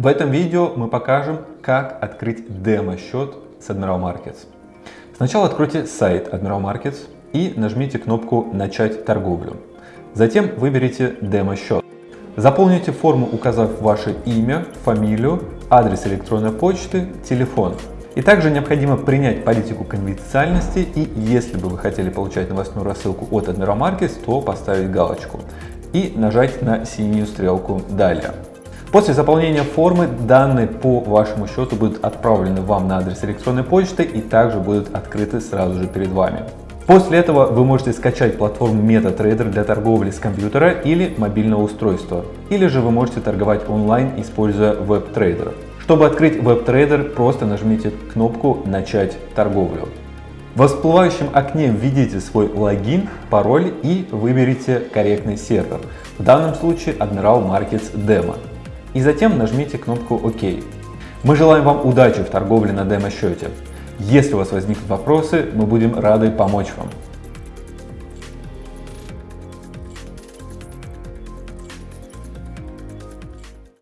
В этом видео мы покажем, как открыть демо-счет с Admiral Markets. Сначала откройте сайт Admiral Markets и нажмите кнопку «Начать торговлю». Затем выберите демо-счет. Заполните форму, указав ваше имя, фамилию, адрес электронной почты, телефон. И также необходимо принять политику конфиденциальности и если бы вы хотели получать новостную рассылку от Admiral Markets, то поставить галочку и нажать на синюю стрелку «Далее». После заполнения формы данные по вашему счету будут отправлены вам на адрес электронной почты и также будут открыты сразу же перед вами. После этого вы можете скачать платформу MetaTrader для торговли с компьютера или мобильного устройства. Или же вы можете торговать онлайн, используя WebTrader. Чтобы открыть WebTrader, просто нажмите кнопку «Начать торговлю». В всплывающем окне введите свой логин, пароль и выберите корректный сервер. В данном случае Admiral Markets Demo. И затем нажмите кнопку ОК. Мы желаем вам удачи в торговле на демо-счете. Если у вас возникнут вопросы, мы будем рады помочь вам.